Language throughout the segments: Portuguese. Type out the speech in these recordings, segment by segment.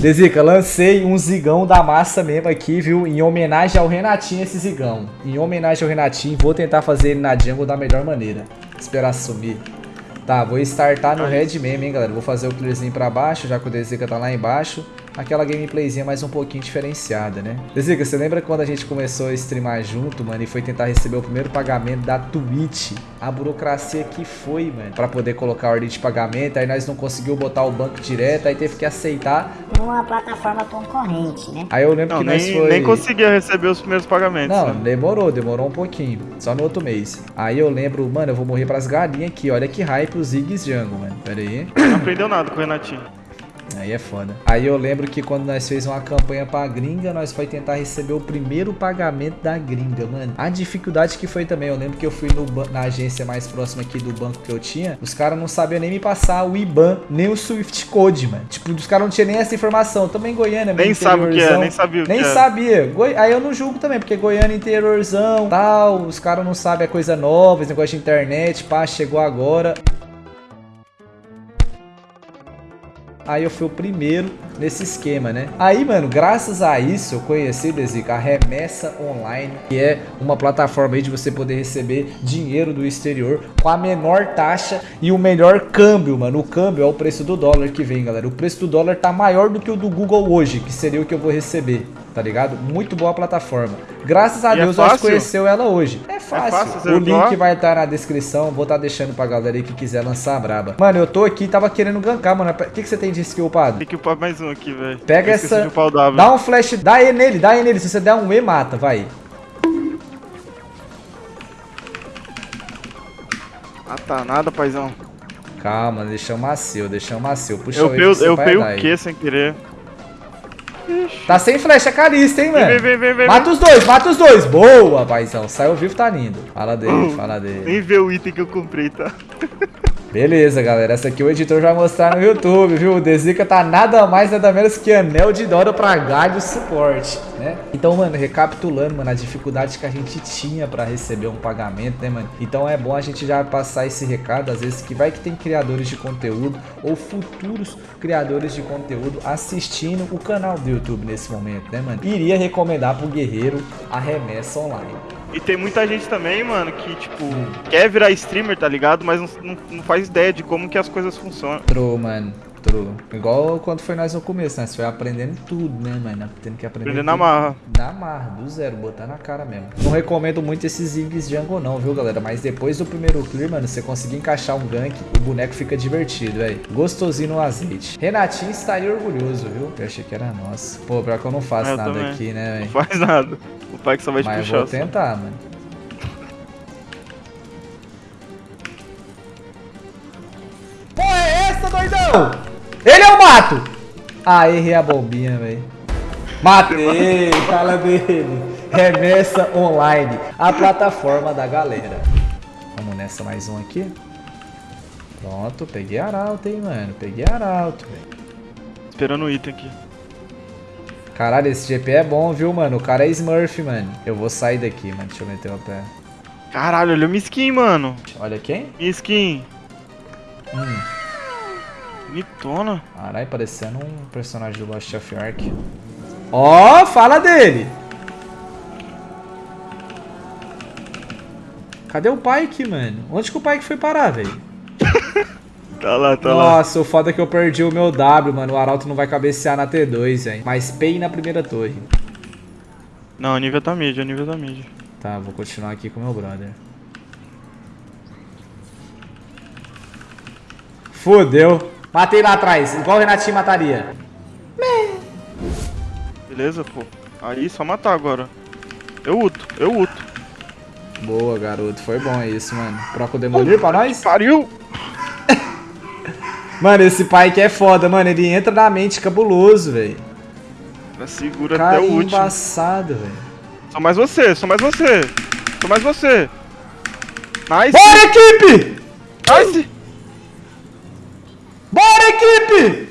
Dezica, lancei um zigão da massa mesmo aqui, viu? Em homenagem ao Renatinho esse zigão. Em homenagem ao Renatinho, vou tentar fazer ele na jungle da melhor maneira. Esperar sumir. Tá, vou startar no red mesmo, hein, galera. Vou fazer o clearzinho pra baixo, já que o Dezica tá lá embaixo aquela gameplayzinha mais um pouquinho diferenciada, né? Dezica, você lembra quando a gente começou a streamar junto, mano, e foi tentar receber o primeiro pagamento da Twitch? A burocracia que foi, mano, pra poder colocar a ordem de pagamento, aí nós não conseguimos botar o banco direto, aí teve que aceitar. Numa plataforma concorrente, né? Aí eu lembro não, que nós nem, foi... nem conseguia receber os primeiros pagamentos. Não, né? demorou, demorou um pouquinho, só no outro mês. Aí eu lembro, mano, eu vou morrer pras galinhas aqui, olha que hype os Ziggs Jungle, mano, pera aí. Não aprendeu nada com o Renatinho. Aí é foda. Aí eu lembro que quando nós fez uma campanha pra gringa, nós foi tentar receber o primeiro pagamento da gringa, mano. A dificuldade que foi também, eu lembro que eu fui na agência mais próxima aqui do banco que eu tinha, os caras não sabiam nem me passar o IBAN, nem o Swift Code, mano. Tipo, os caras não tinham nem essa informação. Também Goiânia, Nem sabe o que é, nem sabia o Nem que é. sabia. Goi... Aí eu não julgo também, porque Goiânia interiorzão, tal, os caras não sabem a coisa nova, esse negócio de internet, pá, chegou agora. Aí eu fui o primeiro nesse esquema, né? Aí, mano, graças a isso eu conheci, Desica, a Remessa Online, que é uma plataforma aí de você poder receber dinheiro do exterior com a menor taxa e o melhor câmbio, mano. O câmbio é o preço do dólar que vem, galera. O preço do dólar tá maior do que o do Google hoje, que seria o que eu vou receber tá ligado? Muito boa a plataforma. Graças a e é Deus é nós conheceu ela hoje. É fácil. É fácil o link vai estar tá na descrição. Vou estar tá deixando pra galera aí que quiser lançar a braba. Mano, eu tô aqui, tava querendo gankar, mano. O que, que você tem de skill, padre? Tem que upar mais um aqui, velho. Pega essa. Dá um flash, dá E nele, dá E nele. Se você der um E, mata, vai. Ah tá, nada, paizão. Calma, deixa macio, deixa macio. Puxa eu o Eu, eu peguei o que sem querer? Tá sem flecha carista, hein, mano? Vem, vem, vem, mata os dois, mata os dois. Boa, paizão. Saiu vivo, tá lindo. Fala dele, fala dele. Nem vê o item que eu comprei, tá? Beleza, galera. Essa aqui o editor vai mostrar no YouTube, viu? O Dezica tá nada mais, nada menos que anel de Dora pra galho suporte, né? Então, mano, recapitulando, mano, a dificuldade que a gente tinha pra receber um pagamento, né, mano? Então é bom a gente já passar esse recado, às vezes, que vai que tem criadores de conteúdo ou futuros criadores de conteúdo assistindo o canal do YouTube nesse momento, né, mano? Iria recomendar pro guerreiro a remessa online. E tem muita gente também, mano, que, tipo, quer virar streamer, tá ligado? Mas não, não, faz ideia de como que as coisas funcionam. True, mano. True. Igual quando foi nós no começo, né? Você foi aprendendo tudo, né, mano? Tendo que aprender. Aprender na marra. Na marra, do zero, botar na cara mesmo. Não recomendo muito esses Ziggs Jungle, não, viu, galera? Mas depois do primeiro clear, mano, você conseguir encaixar um gank, o boneco fica divertido, velho. Gostosinho no azeite. Renatinho estaria orgulhoso, viu? Eu achei que era nosso. Pô, pior que eu não faço eu nada também. aqui, né, velho? Não faz nada. O pai que só vai te Mas puxar. Mas vou tentar, mano. Mato! Ah, errei a bombinha, velho. Matei, fala dele. Remessa online, a plataforma da galera. Vamos nessa mais um aqui. Pronto, peguei arauto, hein, mano. Peguei arauto, velho. Esperando o item aqui. Caralho, esse GP é bom, viu, mano? O cara é Smurf, mano. Eu vou sair daqui, mano. Deixa eu meter o pé. Caralho, olha minha skin, mano. Olha quem? Minha skin. Hum. Bonitona. Caralho, parecendo um personagem do Lost of Ark. Ó, oh, fala dele! Cadê o Pike, mano? Onde que o Pike foi parar, velho? tá lá, tá Nossa, lá. Nossa, o foda é que eu perdi o meu W, mano. O Arauto não vai cabecear na T2, velho. Mas Pay na primeira torre. Não, a nível tá mid, a nível tá mid. Tá, vou continuar aqui com o meu brother. Fudeu. Matei lá atrás, igual o Renatinho mataria. Beleza, pô. Aí, só matar agora. Eu uto, eu uto. Boa, garoto. Foi bom isso, mano. Proca o Demolir pra nós? Pariu! mano, esse pai que é foda, mano. Ele entra na mente cabuloso, velho. Segura Cara, até o último. embaçado, velho. Só mais você, só mais você. Só mais você. Nice. Bora, equipe! Nice! Bora, equipe!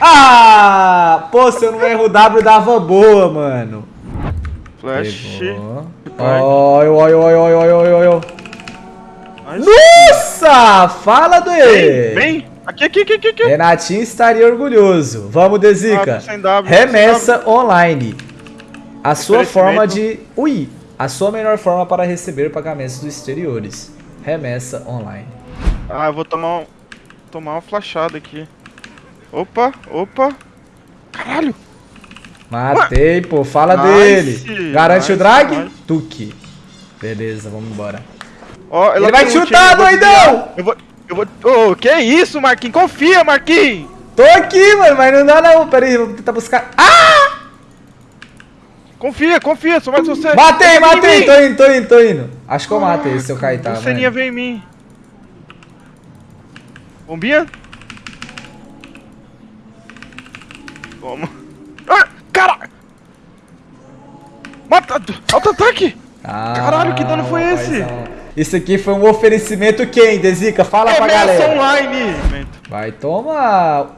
Ah! Pô, se eu não erro o W, dava boa, mano. Flash. Oi, oi, oi, oi, oi, oi, oi. Nossa! Fala do E! Vem, vem! Aqui, aqui, aqui, aqui. Renatinho estaria orgulhoso. Vamos, Ah, Dezica. tô Remessa online. A sua forma de. Ui! A sua melhor forma para receber pagamentos dos exteriores. Remessa online. Ah, eu vou tomar um, tomar uma flashada aqui. Opa, opa. Caralho. Matei, pô. Fala Nice, dele. Garante nice, o drag? nice. Tuque. Beleza, vamos embora. Ela Ele vai ult, chutar, doidão! Eu vou, eu vou... Ô, que isso, Marquinhos? Confia, Marquinhos! Tô aqui, mano, mas não dá não. Pera aí, vou tentar buscar. Ah! Confia, confia, sou mais você. Matei, matei. Tô indo, tô indo, tô indo. Acho que eu matei esse seu Caetano. Luceninha vem em mim. Bombinha? Toma. Ah, cara! Mata! Auto-ataque! Caralho, que dano foi esse? paizão. Isso aqui foi um oferecimento quem, Dezica? Fala pra Remessa galera. online! Vai, toma.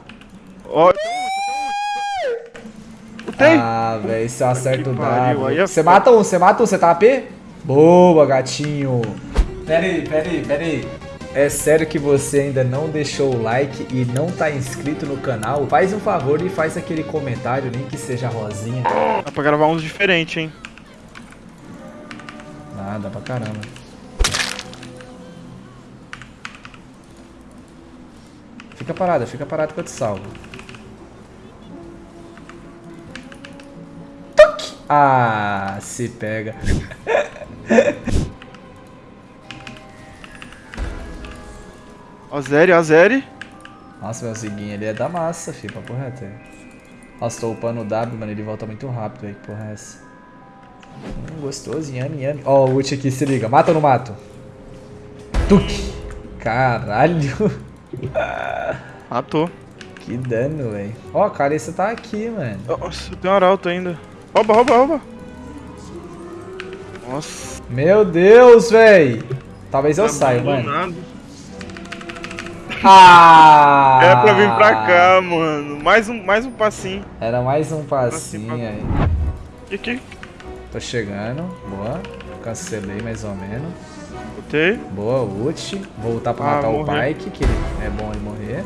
Ó, Lutei! Ah, velho, se eu acerto o W. é Você mata um, você mata um, você tá AP? Boa, gatinho. Pera aí, pera aí, pera aí. É sério que você ainda não deixou o like e não tá inscrito no canal? Faz um favor e faz aquele comentário, nem que seja rosinha. Dá pra gravar uns diferentes, hein? Nada pra caramba. Fica parada, fica parada que eu te salvo. Tuc! Ah, se pega. Ó, Zeri, ó, Zeri. Nossa, meu ziguinho ali é da massa, fi, papo reto aí. Nossa, tô upando o W, mano, ele volta muito rápido aí, que porra é essa? Hum, gostoso, yami, yami. Ó, o ult aqui, se liga. Mata ou não mato? Tuque! Caralho! Matou. Que dano, velho. Ó, a Carissa tá aqui, mano. Nossa, tenho um arauto ainda. Rouba, rouba, rouba. Nossa. Meu Deus, velho. Talvez eu saia, mano. Ah! Era pra vir pra cá, mano. Mais um, mais um passinho. Era mais um passinho aí. Aqui, aqui. Tô chegando. Boa. Cancelei mais ou menos. Botei. Boa, ult. Voltar pra Ah, matar o. Pike, que é bom ele morrer.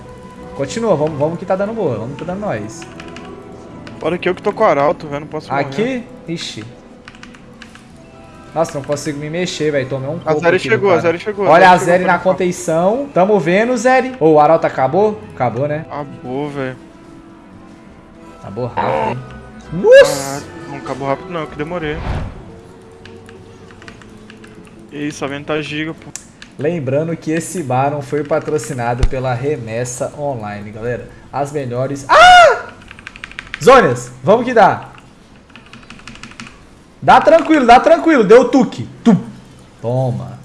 Continua, vamos, vamos que tá dando boa. Vamos que tá dando nós. Bora que eu que tô com o arauto, velho. Não posso morrer. Aqui? Ixi. Nossa, não consigo me mexer, velho. Tomei um A coco Zeri chegou, a. Zeri chegou. Olha a Zeri na contenção. Tamo vendo, Zeri. Ô, o Arauto acabou? Acabou, né? Acabou, velho. Acabou rápido, hein? Nossa! Caraca, não acabou rápido não, que demorei. Isso, a venta tá giga, pô. Lembrando que esse Baron foi patrocinado pela Remessa Online, galera. As melhores... Ah! Zônias, vamos que dá. Dá tranquilo, dá tranquilo. Deu tuque. Tum. Toma.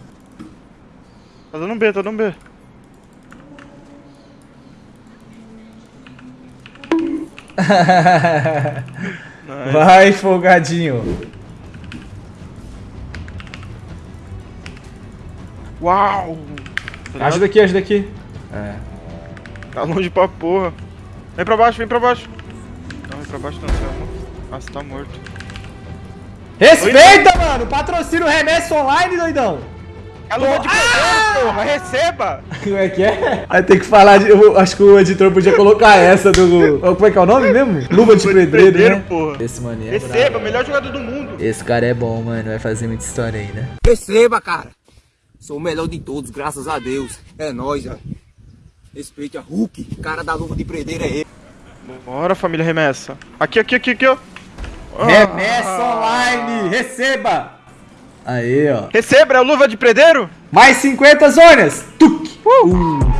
Tá dando B, tá dando B. Nice. Vai, folgadinho. Uau! Tá? Ajuda aqui, ajuda aqui. É. Tá longe pra porra. Vem pra baixo, vem pra baixo. Não, vem pra baixo não, você é morto. Ah, você tá morto. Respeita, mano. Patrocínio Remessa Online, doidão. É luva de pedreiro, porra! Receba! Como é que é? Vai ter que falar de. Eu acho que o editor podia colocar essa do. Como é que é o nome mesmo? Luva de pedreiro, né? porra. Esse maninho é Receba, melhor jogador do mundo. Esse cara é bom, mano. Vai fazer muita história aí, né? Receba, cara. Sou o melhor de todos, graças a Deus. É nóis, ó. Respeite a Hulk, cara da luva de predeira é ele. Bora, família remessa. Aqui, aqui, aqui, aqui, ó. Ah. Remessa Online, receba! Aí, ó. Receba, é a luva de predeiro? Mais 50 zonas! Tuc! Uh!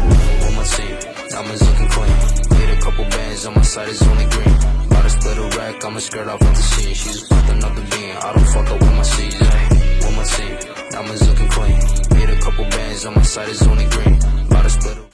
on